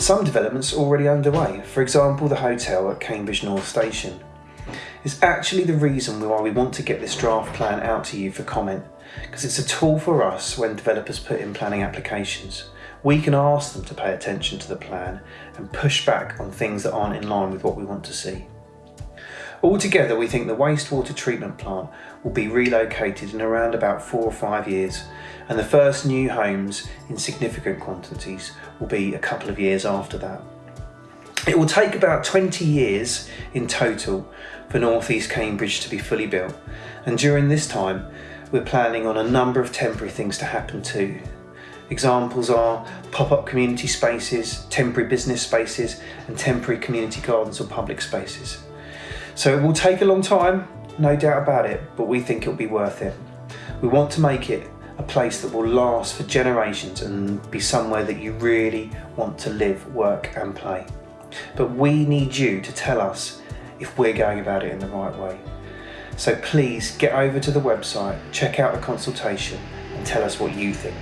some developments already underway, for example the hotel at Cambridge North Station. It's actually the reason why we want to get this draft plan out to you for comment, because it's a tool for us when developers put in planning applications. We can ask them to pay attention to the plan and push back on things that aren't in line with what we want to see. Altogether, we think the wastewater treatment plant will be relocated in around about four or five years, and the first new homes in significant quantities will be a couple of years after that. It will take about 20 years in total for North East Cambridge to be fully built, and during this time, we're planning on a number of temporary things to happen too. Examples are pop-up community spaces, temporary business spaces, and temporary community gardens or public spaces. So it will take a long time, no doubt about it, but we think it'll be worth it. We want to make it a place that will last for generations and be somewhere that you really want to live, work and play. But we need you to tell us if we're going about it in the right way. So please get over to the website, check out the consultation and tell us what you think.